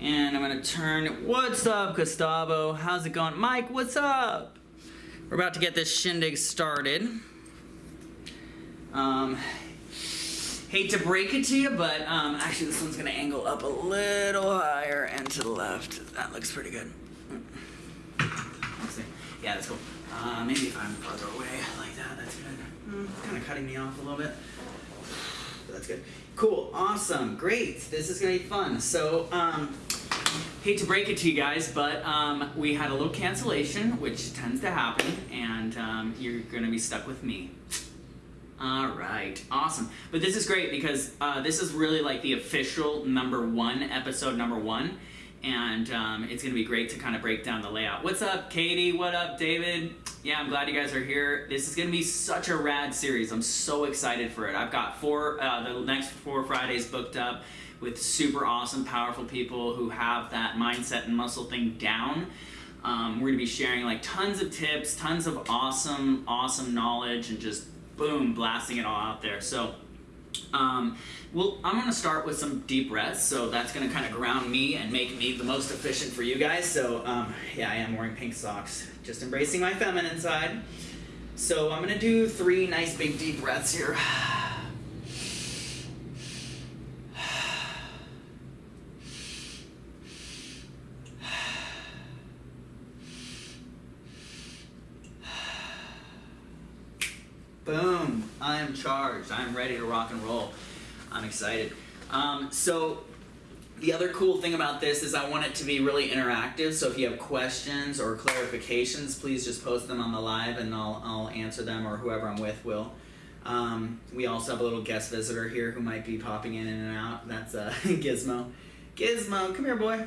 And I'm gonna turn, what's up, Gustavo? How's it going? Mike, what's up? We're about to get this shindig started. Um, hate to break it to you, but um, actually this one's gonna angle up a little higher and to the left. That looks pretty good. Yeah, that's cool. Uh, maybe if I'm farther away like that, that's good. Mm, kind of cutting me off a little bit. But that's good. Cool, awesome, great. This is gonna be fun. So, um, hate to break it to you guys, but um, we had a little cancellation, which tends to happen, and um, you're gonna be stuck with me. All right, awesome. But this is great because uh, this is really like the official number one, episode number one, and um, it's gonna be great to kind of break down the layout. What's up, Katie? What up, David? Yeah, I'm glad you guys are here. This is gonna be such a rad series. I'm so excited for it. I've got four, uh, the next four Fridays booked up with super awesome, powerful people who have that mindset and muscle thing down. Um, we're gonna be sharing like tons of tips, tons of awesome, awesome knowledge, and just boom, blasting it all out there. So, um, well, I'm gonna start with some deep breaths. So that's gonna kind of ground me and make me the most efficient for you guys. So, um, yeah, I am wearing pink socks, just embracing my feminine side. So I'm gonna do three nice big deep breaths here. Boom! I am charged. I am ready to rock and roll. I'm excited. Um, so, the other cool thing about this is I want it to be really interactive. So, if you have questions or clarifications, please just post them on the live and I'll, I'll answer them or whoever I'm with will. Um, we also have a little guest visitor here who might be popping in and out. That's uh, Gizmo. Gizmo, come here, boy.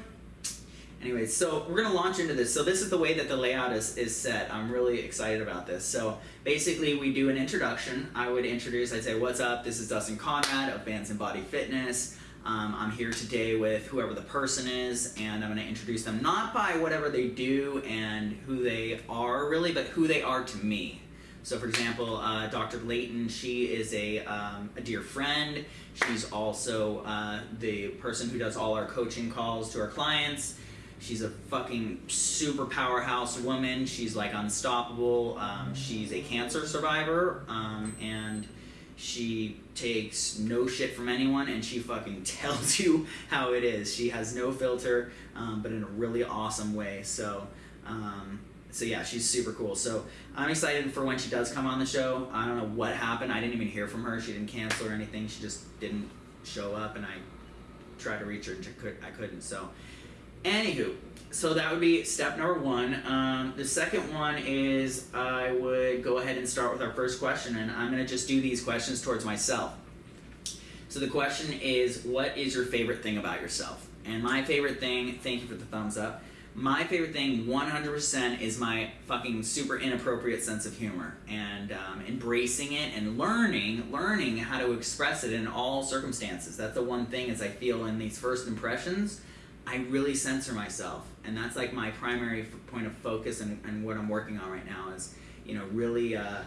Anyway, so we're gonna launch into this. So this is the way that the layout is, is set. I'm really excited about this. So basically we do an introduction. I would introduce, I'd say, what's up? This is Dustin Conrad of Bands and Body Fitness. Um, I'm here today with whoever the person is, and I'm gonna introduce them not by whatever they do and who they are really, but who they are to me. So for example, uh, Dr. Layton, she is a, um, a dear friend. She's also uh, the person who does all our coaching calls to our clients. She's a fucking super powerhouse woman. She's like unstoppable. Um, she's a cancer survivor, um, and she takes no shit from anyone, and she fucking tells you how it is. She has no filter, um, but in a really awesome way. So, um, so yeah, she's super cool. So I'm excited for when she does come on the show. I don't know what happened. I didn't even hear from her. She didn't cancel or anything. She just didn't show up, and I tried to reach her, and I couldn't. So. Anywho, so that would be step number one. Um, the second one is I would go ahead and start with our first question, and I'm going to just do these questions towards myself. So the question is, what is your favorite thing about yourself? And my favorite thing, thank you for the thumbs up. My favorite thing, 100%, is my fucking super inappropriate sense of humor and um, embracing it and learning, learning how to express it in all circumstances. That's the one thing is I feel in these first impressions I really censor myself, and that's like my primary point of focus and, and what I'm working on right now is, you know, really uh,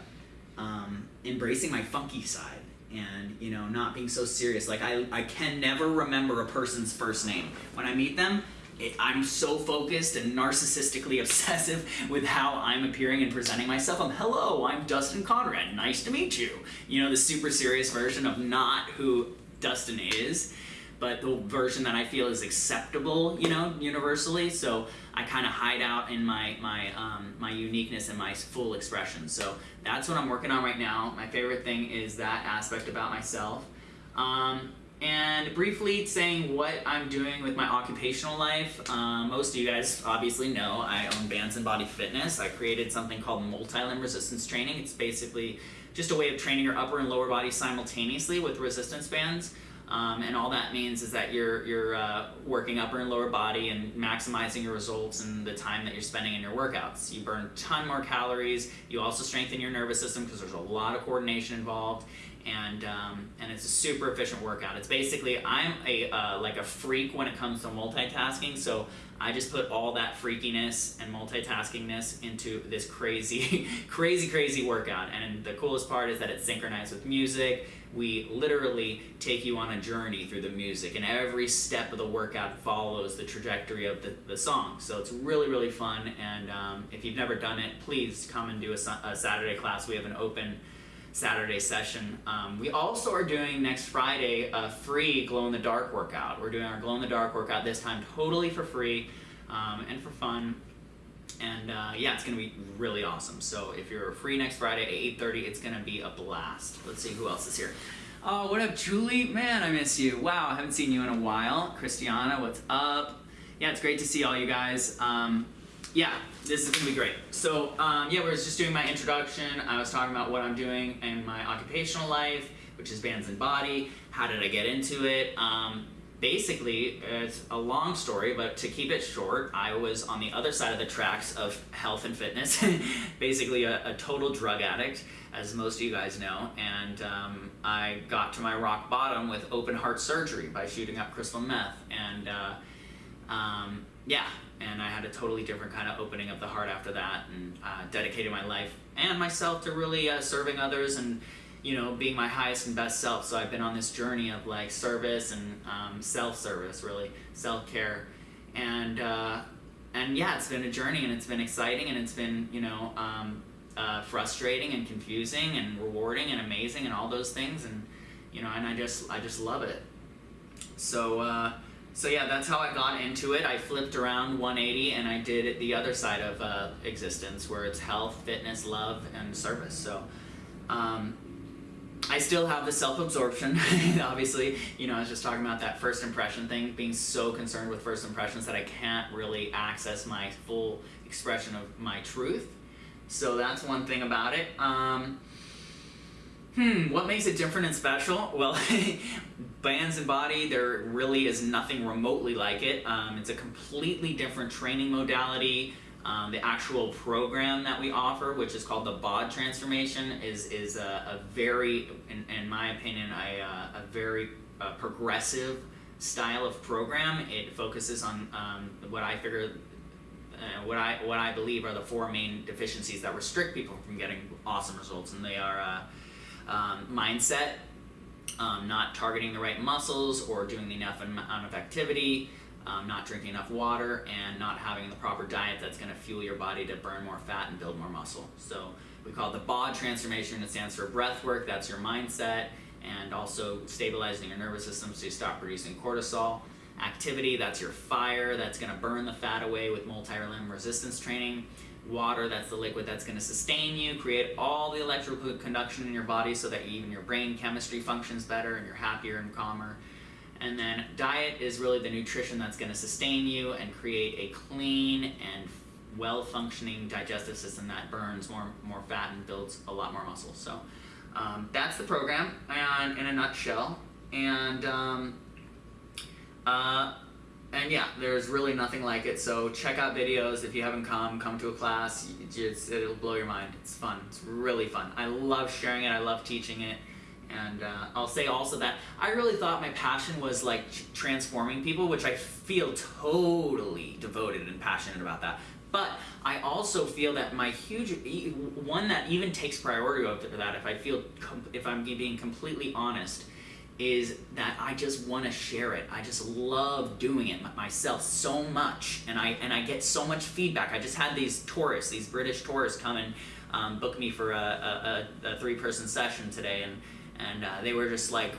um, embracing my funky side and you know not being so serious. Like I, I can never remember a person's first name when I meet them. It, I'm so focused and narcissistically obsessive with how I'm appearing and presenting myself. I'm hello, I'm Dustin Conrad. Nice to meet you. You know the super serious version of not who Dustin is but the version that I feel is acceptable, you know, universally. So I kind of hide out in my my um, my uniqueness and my full expression. So that's what I'm working on right now. My favorite thing is that aspect about myself. Um, and briefly saying what I'm doing with my occupational life. Um, most of you guys obviously know I own Bands and Body Fitness. I created something called multi-limb resistance training. It's basically just a way of training your upper and lower body simultaneously with resistance bands. Um, and all that means is that you're, you're uh, working upper and lower body and maximizing your results and the time that you're spending in your workouts. You burn a ton more calories. You also strengthen your nervous system because there's a lot of coordination involved. And, um, and it's a super efficient workout. It's basically, I'm a, uh, like a freak when it comes to multitasking. So I just put all that freakiness and multitaskingness into this crazy, crazy, crazy workout. And the coolest part is that it's synchronized with music we literally take you on a journey through the music, and every step of the workout follows the trajectory of the, the song. So it's really, really fun. And um, if you've never done it, please come and do a, a Saturday class. We have an open Saturday session. Um, we also are doing next Friday a free glow in the dark workout. We're doing our glow in the dark workout this time totally for free um, and for fun. And uh, yeah, it's gonna be really awesome. So if you're free next Friday at 8:30, it's gonna be a blast. Let's see who else is here. Oh, what up, Julie? Man, I miss you. Wow, I haven't seen you in a while. Christiana, what's up? Yeah, it's great to see all you guys. Um, yeah, this is gonna be great. So um, yeah, we are just doing my introduction. I was talking about what I'm doing in my occupational life, which is bands and body. How did I get into it? Um, basically, it's a long story, but to keep it short, I was on the other side of the tracks of health and fitness, basically a, a, total drug addict, as most of you guys know, and um, I got to my rock bottom with open heart surgery by shooting up crystal meth, and uh, um, yeah, and I had a totally different kind of opening of the heart after that, and uh, dedicated my life and myself to really uh, serving others and you know being my highest and best self. So I've been on this journey of like service and um, self-service, really self care, and uh, and yeah, it's been a journey and it's been exciting and it's been you know um, uh, frustrating and confusing and rewarding and amazing and all those things and you know and I just I just love it. So uh, so yeah, that's how I got into it. I flipped around 180 and I did it the other side of uh, existence where it's health, fitness, love, and service. So um, I still have the self-absorption, obviously. You know, I was just talking about that first impression thing, being so concerned with first impressions that I can't really access my full expression of my truth. So that's one thing about it. Um, Hmm, what makes it different and special? Well, Bands and Body, there really is nothing remotely like it. Um, it's a completely different training modality. Um, the actual program that we offer, which is called the BOD transformation, is is a, a very, in, in, my opinion, a, uh, a very uh, progressive style of program. It focuses on um, what I figure, uh, what I what I believe are the four main deficiencies that restrict people from getting awesome results, and they are uh, um, mindset, um, not targeting the right muscles or doing enough amount of activity, um, not drinking enough water, and not having the proper diet that's going to fuel your body to burn more fat and build more muscle. So we call it the BOD transformation. It stands for breath work. That's your mindset, and also stabilizing your nervous system so you stop producing cortisol. Activity, that's your fire. That's going to burn the fat away with multi-limb resistance training water, that's the liquid that's going to sustain you, create all the electrical conduction in your body so that even your brain chemistry functions better and you're happier and calmer. And then diet is really the nutrition that's going to sustain you and create a clean and well-functioning digestive system that burns more more fat and builds a lot more muscle. So um, that's the program and in a nutshell. And um, uh, and yeah, there's really nothing like it. So check out videos if you haven't come. Come to a class. It'll blow your mind. It's fun. It's really fun. I love sharing it. I love teaching it. And uh, I'll say also that I really thought my passion was like transforming people, which I feel totally devoted and passionate about that. But I also feel that my huge one that even takes priority over that, if I feel if I'm being completely honest, is that I just want to share it. I just love doing it myself so much, and I and I get so much feedback. I just had these tourists, these British tourists, come and um, book me for a, a, a three-person session today, and and uh, they were just like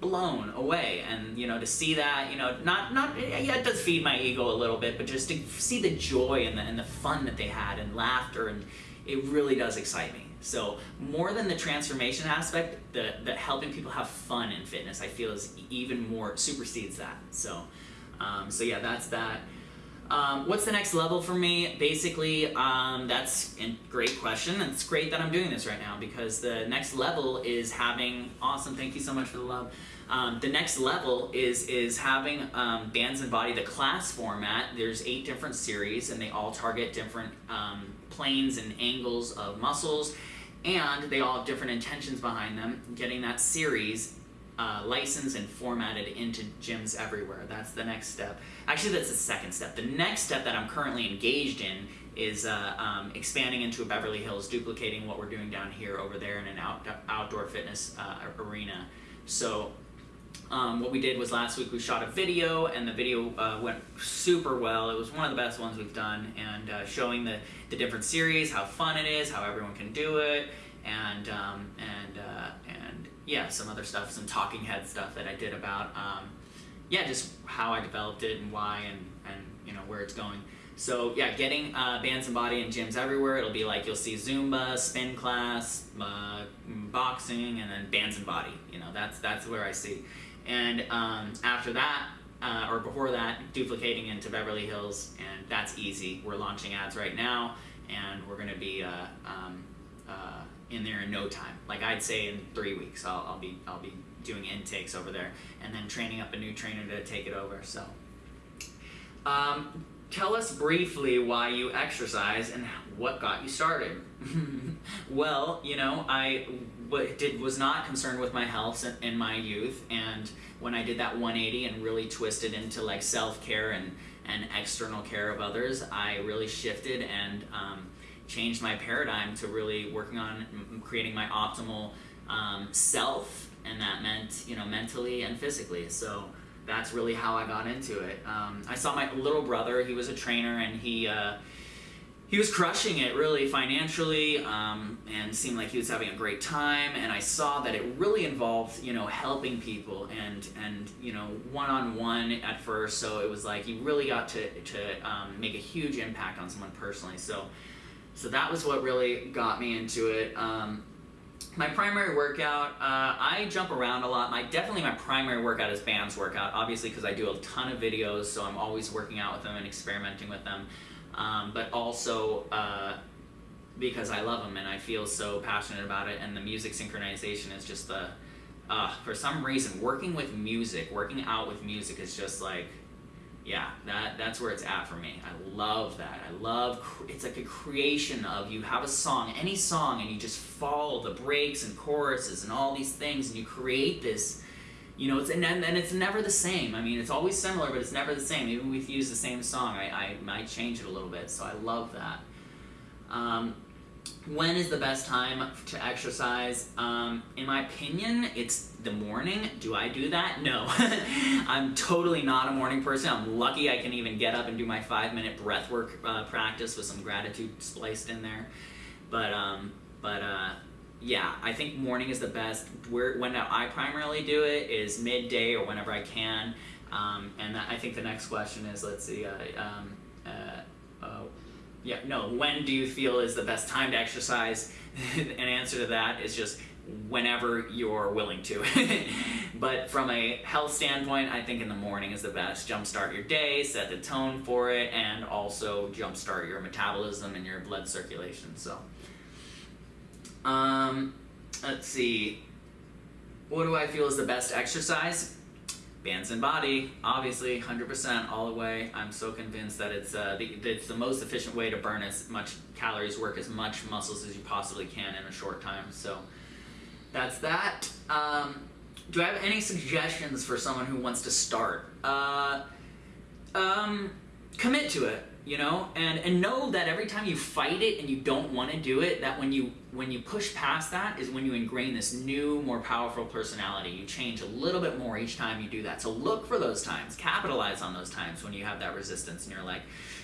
blown away. And you know, to see that, you know, not not yeah, it does feed my ego a little bit, but just to see the joy and the and the fun that they had and laughter, and it really does excite me. So more than the transformation aspect, the, the helping people have fun in fitness, I feel is even more supersedes that. So, um, so yeah, that's that. Um, what's the next level for me? Basically, um, that's a great question. It's great that I'm doing this right now because the next level is having awesome. Thank you so much for the love. Um, the next level is is having um, bands and body the class format. There's eight different series and they all target different um, planes and angles of muscles and they all have different intentions behind them. Getting that series uh, licensed and formatted into gyms everywhere. That's the next step. Actually, that's the second step. The next step that I'm currently engaged in is uh, um, expanding into a Beverly Hills, duplicating what we're doing down here over there in an out, outdoor fitness uh, arena. So um, what we did was last week we shot a video, and the video uh, went super well. It was one of the best ones we've done, and uh, showing the, the different series, how fun it is, how everyone can do it, and um, and uh, and yeah, some other stuff, some talking head stuff that I did about um, yeah, just how I developed it and why, and and you know where it's going. So yeah, getting uh, bands and body in gyms everywhere. It'll be like you'll see Zumba, spin class, uh, boxing, and then bands and body. You know, that's that's where I see. And um, after that, uh, or before that, duplicating into Beverly Hills, and that's easy. We're launching ads right now, and we're going to be uh, um, uh, in there in no time. Like I'd say in three weeks, I'll, I'll be I'll be doing intakes over there, and then training up a new trainer to take it over. So. Um, tell us briefly why you exercise and what got you started. well, you know, I did was not concerned with my health in, in my youth, and when I did that 180 and really twisted into like self care and and external care of others, I really shifted and um, changed my paradigm to really working on creating my optimal um, self, and that meant you know mentally and physically. So that's really how I got into it. Um, I saw my little brother; he was a trainer, and he uh, he was crushing it really financially, um, and seemed like he was having a great time. And I saw that it really involved you know helping people and and you know one on one at first. So it was like you really got to to um, make a huge impact on someone personally. So so that was what really got me into it. Um, my primary workout, uh, I jump around a lot. My definitely my primary workout is bands workout, obviously because I do a ton of videos, so I'm always working out with them and experimenting with them. Um, but also uh, because I love them and I feel so passionate about it, and the music synchronization is just the. Uh, for some reason, working with music, working out with music is just like yeah, that that's where it's at for me. I love that. I love it's like a creation of you have a song, any song, and you just follow the breaks and choruses and all these things, and you create this. You know, it's and and it's never the same. I mean, it's always similar, but it's never the same. Even if we use the same song, I I might change it a little bit. So I love that. Um, when is the best time to exercise? Um, in my opinion, it's the morning. Do I do that? No. I'm totally not a morning person. I'm lucky I can even get up and do my five minute breath work uh, practice with some gratitude spliced in there. But, um, but, uh, yeah, I think morning is the best. Where when I primarily do it is midday or whenever I can. Um, and I think the next question is, let's see, uh, um, uh, uh, yeah, no, when do you feel is the best time to exercise? An answer to that is just whenever you're willing to. but from a health standpoint, I think in the morning is the best. Jumpstart your day, set the tone for it, and also jumpstart your metabolism and your blood circulation. So, um, let's see. What do I feel is the best exercise? Bands and body obviously 100% all the way. I'm so convinced that it's uh, the, it's the most efficient way to burn as much calories work as much muscles as you possibly can in a short time. So that's that. Um, do i have any suggestions for someone who wants to start? Uh, um, commit to it you know? And and know that every time you fight it and you don't want to do it that when you when you push past that is when you ingrain this new more powerful personality. You change a little bit more each time you do that. So look for those times. Capitalize on those times when you have that resistance and you're like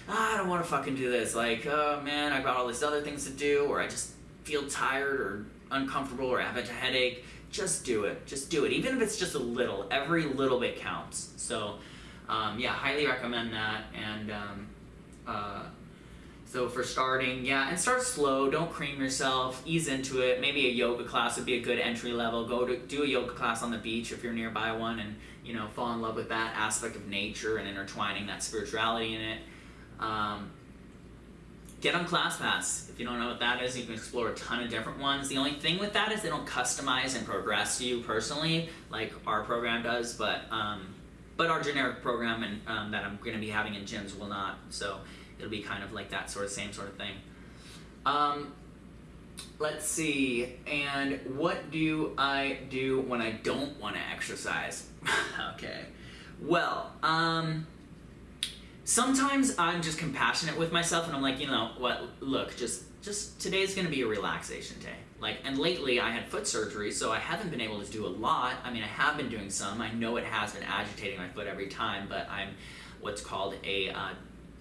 ah, i don't want to fucking do this. Like oh man i've got all these other things to do or i just feel tired or uncomfortable or have a headache. Just do it. Just do it. Even if it's just a little. Every little bit counts. So um, yeah highly recommend that. And um, uh, so for starting, yeah, and start slow. Don't cream yourself. Ease into it. Maybe a yoga class would be a good entry level. Go to do a yoga class on the beach if you're nearby one, and you know fall in love with that aspect of nature and intertwining that spirituality in it. Um, get on ClassPass. If you don't know what that is, you can explore a ton of different ones. The only thing with that is they don't customize and progress you personally like our program does, but um, but our generic program and um, that I'm going to be having in gyms will not. So it'll be kind of like that sort of same sort of thing. Um, let's see. And what do I do when I don't want to exercise? okay. Well, um, sometimes I'm just compassionate with myself, and I'm like, you know what? Look, just just today's gonna be a relaxation day. Like, and lately I had foot surgery, so I haven't been able to do a lot. I mean, I have been doing some. I know it has been agitating my foot every time, but I'm what's called a uh,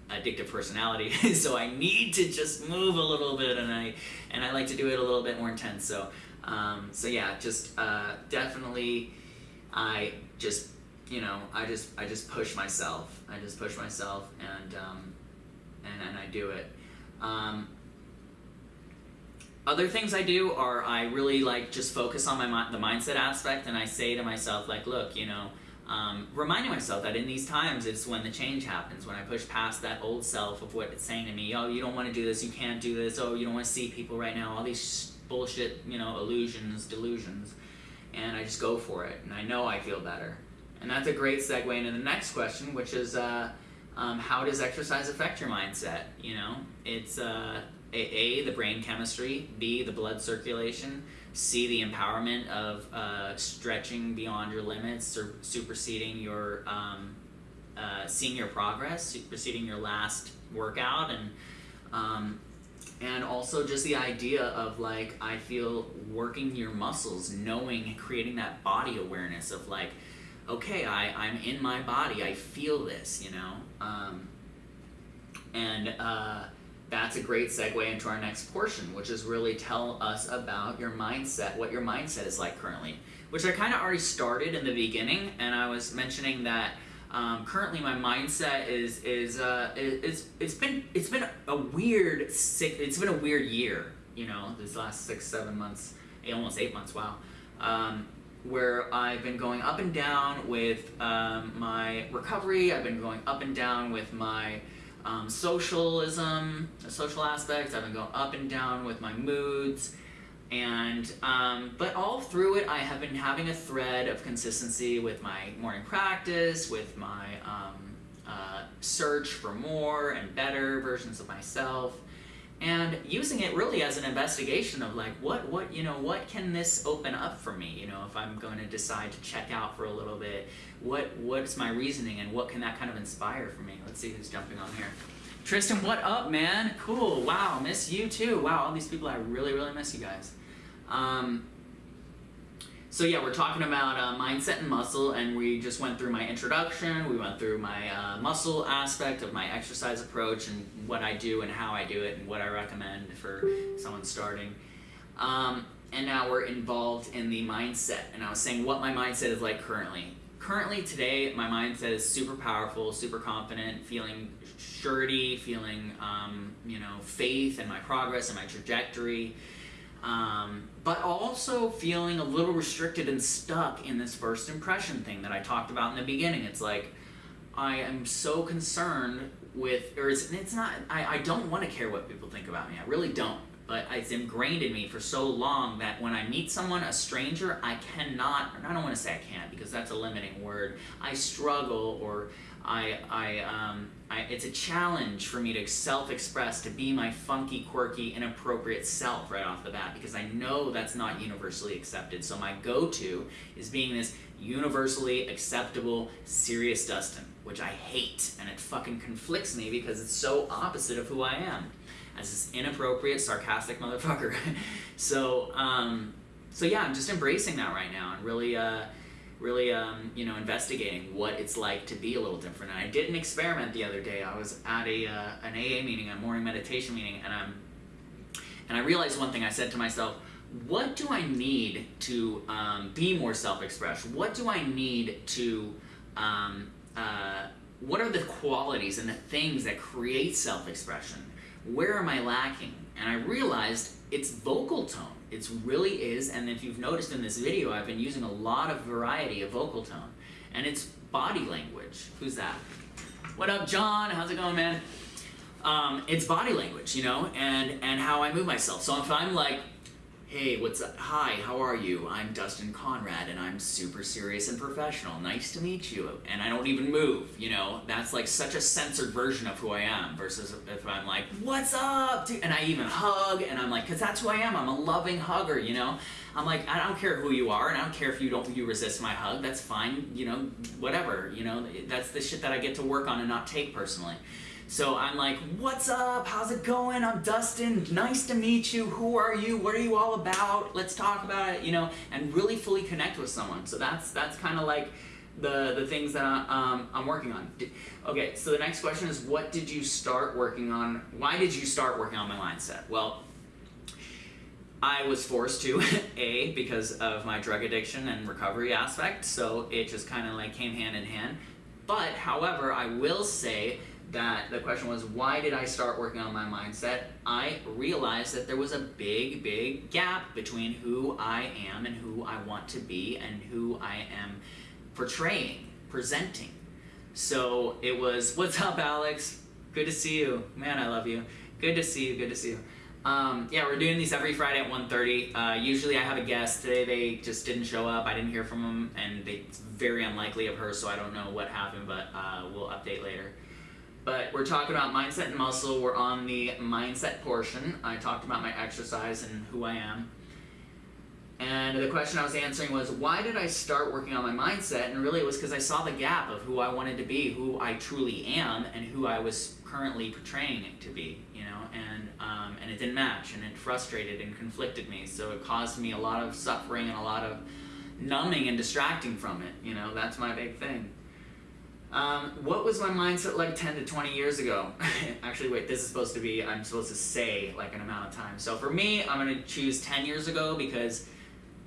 addictive personality, so I need to just move a little bit, and I and I like to do it a little bit more intense. So, um, so yeah, just uh, definitely, I just you know I just I just push myself. I just push myself, and um, and and I do it. Um, other things I do are I really like just focus on my the mindset aspect, and I say to myself like, look, you know, um, reminding myself that in these times it's when the change happens. When I push past that old self of what it's saying to me, oh, you don't want to do this, you can't do this, oh, you don't want to see people right now, all these bullshit, you know, illusions, delusions, and I just go for it, and I know I feel better, and that's a great segue into the next question, which is. Uh, um, how does exercise affect your mindset? You know, it's uh, a, the brain chemistry, B, the blood circulation, C, the empowerment of uh, stretching beyond your limits or superseding your, um, uh, seeing your progress, superseding your last workout, and um, and also just the idea of like I feel working your muscles, knowing, creating that body awareness of like, okay, I I'm in my body, I feel this, you know, um, and uh, that's a great segue into our next portion, which is really tell us about your mindset, what your mindset is like currently, which I kind of already started in the beginning, and I was mentioning that um, currently my mindset is is uh, it's it's been it's been a weird sick it's been a weird year, you know, this last six seven months, almost eight months, wow. Um, where I've been going up and down with um, my recovery. I've been going up and down with my um, socialism, social aspects. I've been going up and down with my moods. And, um, but all through it, I have been having a thread of consistency with my morning practice, with my um, uh, search for more and better versions of myself and using it really as an investigation of like what what you know what can this open up for me? You know if i'm going to decide to check out for a little bit what what's my reasoning and what can that kind of inspire for me? Let's see who's jumping on here. Tristan what up man? Cool. Wow miss you too. Wow all these people i really really miss you guys. Um, so yeah, we're talking about uh, mindset and muscle, and we just went through my introduction. We went through my uh, muscle aspect of my exercise approach and what I do and how I do it and what I recommend for someone starting. Um, and now we're involved in the mindset, and I was saying what my mindset is like currently. Currently, today, my mindset is super powerful, super confident, feeling surety, feeling um, you know faith in my progress and my trajectory. Um, also feeling a little restricted and stuck in this first impression thing that I talked about in the beginning. It's like I am so concerned with, or it's, it's not, I, I don't want to care what people think about me. I really don't. But it's ingrained in me for so long that when I meet someone, a stranger, I cannot, I don't want to say I can't because that's a limiting word. I struggle or I, I, um, I, it's a challenge for me to self-express, to be my funky, quirky, inappropriate self right off the bat because I know that's not universally accepted. So my go-to is being this universally acceptable, serious Dustin, which I hate, and it fucking conflicts me because it's so opposite of who I am, as this inappropriate, sarcastic motherfucker. so, um, so yeah, I'm just embracing that right now and really. Uh, really um, you know investigating what it's like to be a little different. And i did an experiment the other day. I was at a uh, an aa meeting a morning meditation meeting and i'm and i realized one thing. I said to myself what do i need to um, be more self-expressed? What do i need to um, uh, what are the qualities and the things that create self-expression? Where am i lacking? And i realized it's vocal tone it really is, and if you've noticed in this video, I've been using a lot of variety of vocal tone. And it's body language. Who's that? What up, John? How's it going, man? Um, it's body language, you know, and, and how I move myself. So if I'm like Hey, what's up? Hi, how are you? I'm Dustin Conrad and I'm super serious and professional. Nice to meet you. And I don't even move, you know? That's like such a censored version of who I am versus if I'm like, what's up? And I even hug and I'm like, cause that's who I am. I'm a loving hugger, you know? I'm like, I don't care who you are and I don't care if you don't, you resist my hug. That's fine, you know, whatever, you know? That's the shit that I get to work on and not take personally. So I'm like, "What's up? How's it going? I'm Dustin. Nice to meet you. Who are you? What are you all about? Let's talk about it." You know, and really fully connect with someone. So that's that's kind of like the the things that I, um, I'm working on. Okay, so the next question is, what did you start working on? Why did you start working on my mindset? Well, I was forced to, A, because of my drug addiction and recovery aspect, so it just kind of like came hand in hand. But, however, I will say that the question was, why did I start working on my mindset? I realized that there was a big, big gap between who I am and who I want to be and who I am portraying, presenting. So it was, what's up, Alex? Good to see you. Man, I love you. Good to see you. Good to see you. Um, yeah, we're doing these every Friday at 1.30. Uh, usually I have a guest. Today they just didn't show up. I didn't hear from them, and they, it's very unlikely of her, so I don't know what happened, but uh, we'll update. But we're talking about mindset and muscle. We're on the mindset portion. I talked about my exercise and who I am. And the question I was answering was, why did I start working on my mindset? And really it was because I saw the gap of who I wanted to be, who I truly am, and who I was currently portraying it to be, you know, and, um, and it didn't match, and it frustrated and conflicted me. So it caused me a lot of suffering and a lot of numbing and distracting from it, you know, that's my big thing. Um, what was my mindset like 10 to 20 years ago? Actually, wait, this is supposed to be, I'm supposed to say like an amount of time. So for me, I'm going to choose 10 years ago because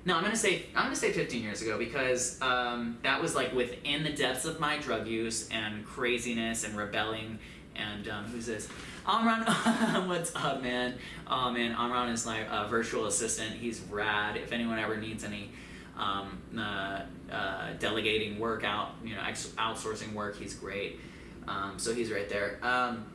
no, I'm gonna say I'm gonna say 15 years ago because um, that was like within the depths of my drug use and craziness and rebelling. And um, who's this? Amran, what's up, man? Oh man, Amran is my uh, virtual assistant. He's rad. If anyone ever needs any um, uh, uh, delegating work out, you know, outsourcing work, he's great. Um, so he's right there. Um,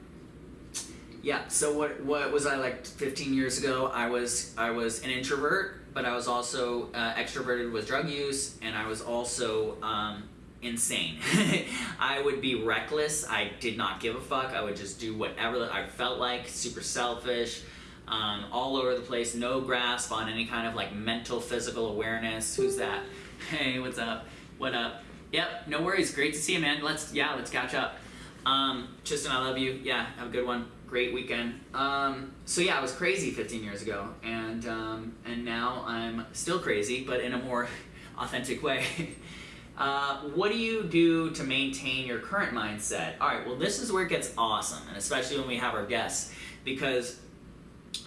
yeah. So what what was I like 15 years ago? I was I was an introvert but I was also uh, extroverted with drug use, and I was also um, insane. I would be reckless. I did not give a fuck. I would just do whatever I felt like. Super selfish. Um, all over the place. No grasp on any kind of like mental, physical awareness. Who's that? Hey, what's up? What up? Yep. No worries. Great to see you, man. Let's yeah, let's catch up. Um, Tristan, I love you. Yeah, have a good one great weekend. Um, so yeah, I was crazy 15 years ago, and um, and now I'm still crazy, but in a more authentic way. uh, what do you do to maintain your current mindset? All right, well, this is where it gets awesome, and especially when we have our guests, because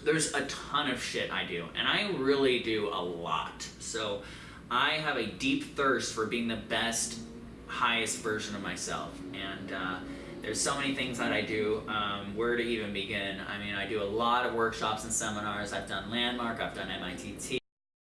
there's a ton of shit I do, and I really do a lot. So I have a deep thirst for being the best, highest version of myself, and. Uh, there's so many things that I do. Um, where to even begin? I mean, I do a lot of workshops and seminars. I've done Landmark, I've done MITT,